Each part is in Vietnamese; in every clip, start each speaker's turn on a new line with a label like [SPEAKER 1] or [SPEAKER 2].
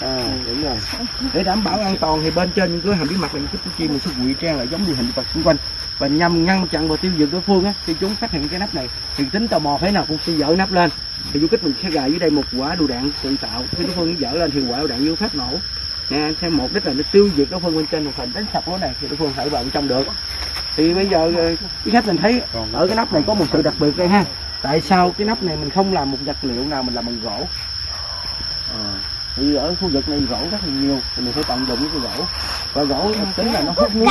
[SPEAKER 1] à, đúng rồi. Để đảm bảo an toàn thì bên trên những cái hàm bí mật này những cái chim mình sẽ ngụy trang lại giống như hình vật xung quanh. Và nhằm ngăn chặn và tiêu diệt đối phương á khi chúng phát hiện cái nắp này. Thì tính tò mò thế nào cũng sẽ dỡ nắp lên. Thì du kích mình sẽ gài dưới đây một quả lựu đạn tự tạo. Khi đối phương dỡ lên thì quả đạn vô phát nổ. Nè theo mục đích là nó tiêu diệt đối phương bên trên một phần đánh sập lỗ này thì đối phương thể vào bên trong được. Thì bây giờ ờ, quý khách mình thấy ở cái nắp này có một sự đặc biệt đây ha. Tại sao cái nắp này mình không làm một vật liệu nào mình làm bằng gỗ Ờ, thì ở khu vực này gỗ rất là nhiều thì mình phải tận dụng cái gỗ. Và gỗ tính là nó hút nước.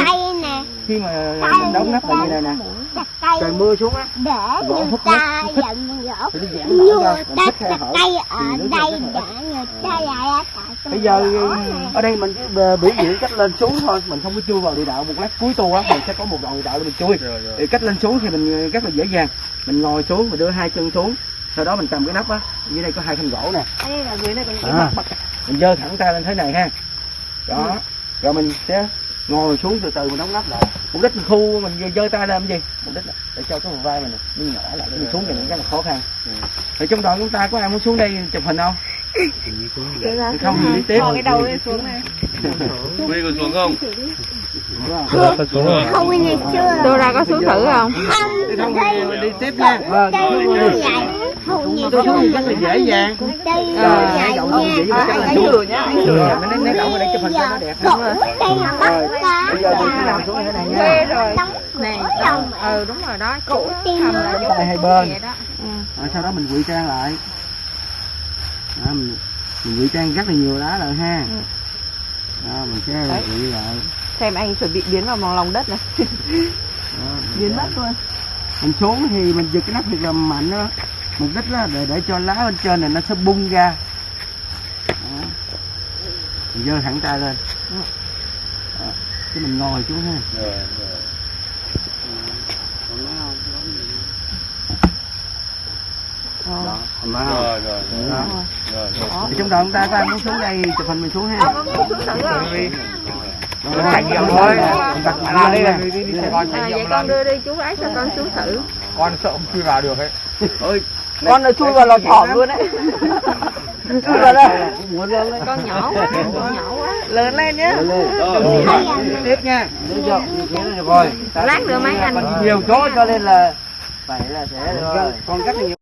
[SPEAKER 1] khi mà mình đóng nắp lại như này nè. trời mưa xuống á.
[SPEAKER 2] để
[SPEAKER 1] Gỗ
[SPEAKER 2] người
[SPEAKER 1] hút
[SPEAKER 2] ta
[SPEAKER 1] nước,
[SPEAKER 2] dặm gỗ.
[SPEAKER 1] thì nó giãn ra thích hở.
[SPEAKER 2] cây ở đây để người ta lại tại trong
[SPEAKER 1] bây giờ ở đây mình biểu diễn cách lên xuống thôi. Mình không có chui vào địa đạo một lát cuối tour á mình sẽ có một đoạn địa đạo để mình chui. Thì cách lên xuống thì mình rất là dễ dàng. Mình ngồi xuống mình đưa hai chân xuống sau đó mình cầm cái nắp á dưới đây có hai thanh gỗ nè.
[SPEAKER 3] Ở đây là dưới này có những cái
[SPEAKER 1] À. mình giơ thẳng tay lên thế này ha. Đó rồi mình sẽ ngồi xuống từ từ mình đóng nắp lại. Mục đích mình khu mình giơ- giơ tay lên làm gì? Mục đích là để cho cái phần vai mình nó nhỏ lại để mình xuống thì nó rất là khó khăn. Thì trong đoàn chúng ta có ai muốn xuống đây chụp hình không?
[SPEAKER 3] Ra
[SPEAKER 1] thì không
[SPEAKER 3] xuống
[SPEAKER 1] thì đi tiếp.
[SPEAKER 3] Cái đầu lên xuống này.
[SPEAKER 4] Quy có xuống không?
[SPEAKER 1] Không?
[SPEAKER 2] không xưa
[SPEAKER 3] Dora có xuống thử không?
[SPEAKER 2] không
[SPEAKER 1] không đi tiếp nha. Vâng tôi xuống rất là dễ dàng
[SPEAKER 2] đây
[SPEAKER 1] rồi
[SPEAKER 2] vậy
[SPEAKER 1] hai đậu không
[SPEAKER 2] nha
[SPEAKER 1] vậy mà chắc là
[SPEAKER 3] anh
[SPEAKER 1] xuống
[SPEAKER 3] thử nhá,
[SPEAKER 1] rồi
[SPEAKER 3] nhá.
[SPEAKER 1] mình lấy đậu ở đây chụp hình cho nó đẹp
[SPEAKER 2] đây là
[SPEAKER 1] rồi
[SPEAKER 2] bắt cá
[SPEAKER 1] bây giờ mình sẽ làm xuống thế này nha
[SPEAKER 3] rồi. Này, ừ đúng rồi đó. Cũ thầm là
[SPEAKER 1] hai bên.
[SPEAKER 3] vậy đó. Ừ.
[SPEAKER 1] rồi sau đó mình ngụy trang lại đó, mình, mình ngụy trang rất là nhiều lá rồi ha
[SPEAKER 3] Ừ.
[SPEAKER 1] đó, mình sẽ ngụy lại
[SPEAKER 3] Xem anh chuẩn bị biến vào lòng đất này. Biến mất luôn.
[SPEAKER 1] mình xuống thì mình giật cái nắp thiệt là mạnh đó mục đích là để để cho lá bên trên này nó sẽ bung ra đó. mình giơ thẳng tay lên đó. Đó. cái mình ngồi xuống ha
[SPEAKER 4] Rồi, rồi.
[SPEAKER 3] Ờ.
[SPEAKER 1] đó?
[SPEAKER 4] Rồi, rồi, rồi.
[SPEAKER 1] Đó.
[SPEAKER 4] Rồi, rồi.
[SPEAKER 3] Đó.
[SPEAKER 1] Thì trong đoàn chúng ta có ai muốn xuống đây chụp hình mình xuống ha
[SPEAKER 3] xuống thử?
[SPEAKER 1] Rồi,
[SPEAKER 5] nghiệm
[SPEAKER 1] rồi,
[SPEAKER 5] thôi.
[SPEAKER 1] mình đặt
[SPEAKER 5] đi
[SPEAKER 1] lên
[SPEAKER 5] đi,
[SPEAKER 1] nè.
[SPEAKER 5] đi, Sài Gòn
[SPEAKER 3] con đưa đi chú gái cho con xuống thử.
[SPEAKER 5] Con sợ không chui vào được ấy.
[SPEAKER 1] Ôi,
[SPEAKER 3] Con nó chui vào lò thỏm luôn đấy. Chui vào đây. Con nhỏ quá, con nhỏ quá. Lớn lên nhé.
[SPEAKER 1] Lên lên. Rồi, tiếp nha rồi
[SPEAKER 3] Lát nữa mấy anh
[SPEAKER 1] Còn nhiều chỗ cho nên là phải là sẽ con cắt nhiều